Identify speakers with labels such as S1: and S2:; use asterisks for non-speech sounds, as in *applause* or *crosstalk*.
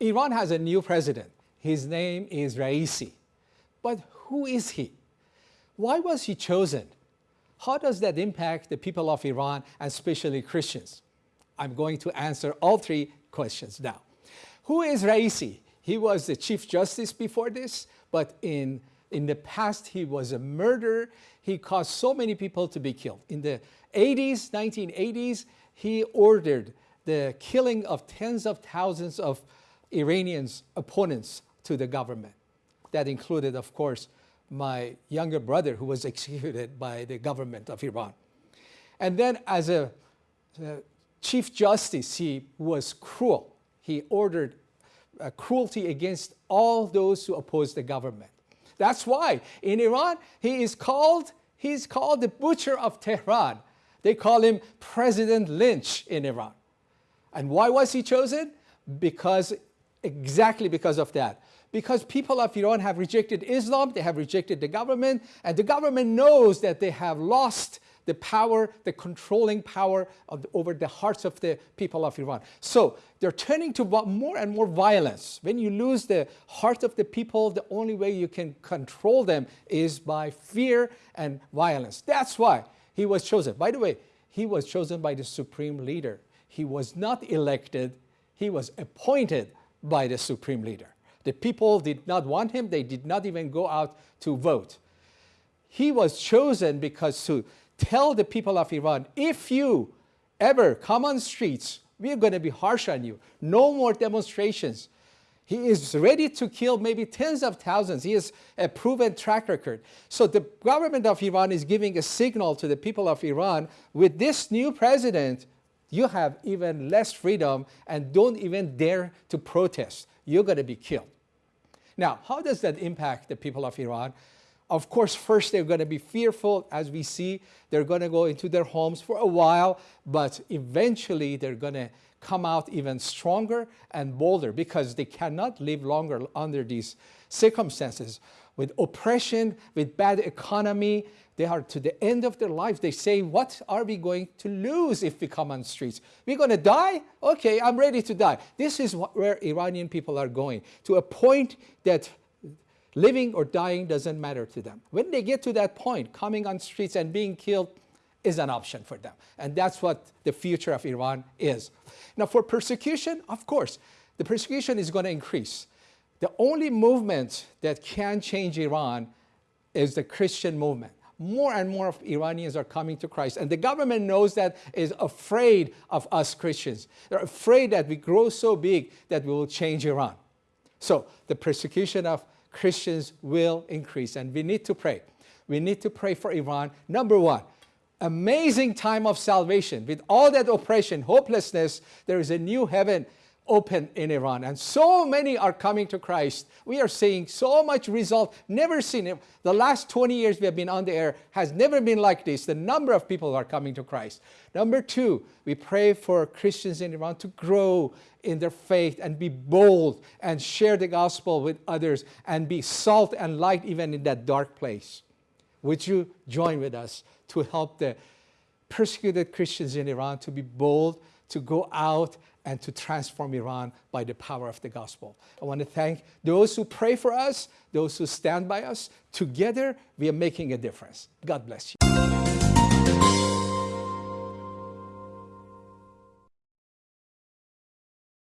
S1: Iran has a new president. His name is Raisi. But who is he? Why was he chosen? How does that impact the people of Iran and especially Christians? I'm going to answer all three questions now. Who is Raisi? He was the Chief Justice before this, but in, in the past he was a murderer. He caused so many people to be killed. In the 80s, 1980s, he ordered the killing of tens of thousands of Iranians' opponents to the government. That included, of course, my younger brother who was *laughs* executed by the government of Iran. And then as a, a chief justice, he was cruel. He ordered uh, cruelty against all those who oppose the government. That's why in Iran, he is called, he's called the butcher of Tehran. They call him President Lynch in Iran. And why was he chosen? Because exactly because of that. Because people of Iran have rejected Islam, they have rejected the government, and the government knows that they have lost the power, the controlling power the, over the hearts of the people of Iran. So they're turning to more and more violence. When you lose the heart of the people, the only way you can control them is by fear and violence. That's why he was chosen. By the way, he was chosen by the supreme leader. He was not elected, he was appointed by the supreme leader. The people did not want him. They did not even go out to vote. He was chosen because to tell the people of Iran, if you ever come on streets, we're going to be harsh on you. No more demonstrations. He is ready to kill maybe tens of thousands. He has a proven track record. So the government of Iran is giving a signal to the people of Iran, with this new president, you have even less freedom and don't even dare to protest. You're going to be killed. Now, how does that impact the people of Iran? Of course, first they're going to be fearful, as we see. They're going to go into their homes for a while, but eventually they're going to come out even stronger and bolder because they cannot live longer under these circumstances. With oppression, with bad economy, they are to the end of their lives. They say, what are we going to lose if we come on streets? We're going to die? Okay, I'm ready to die. This is where Iranian people are going, to a point that living or dying doesn't matter to them. When they get to that point, coming on streets and being killed is an option for them. And that's what the future of Iran is. Now for persecution, of course, the persecution is going to increase. The only movement that can change Iran is the Christian movement more and more of Iranians are coming to Christ. And the government knows that, is afraid of us Christians. They're afraid that we grow so big that we will change Iran. So the persecution of Christians will increase and we need to pray. We need to pray for Iran. Number one, amazing time of salvation. With all that oppression, hopelessness, there is a new heaven open in Iran and so many are coming to Christ. We are seeing so much result, never seen it. The last 20 years we have been on the air has never been like this. The number of people are coming to Christ. Number two, we pray for Christians in Iran to grow in their faith and be bold and share the gospel with others and be salt and light even in that dark place. Would you join with us to help the persecuted Christians in Iran to be bold, to go out and to transform Iran by the power of the gospel. I want to thank those who pray for us, those who stand by us. Together, we are making a difference. God bless you.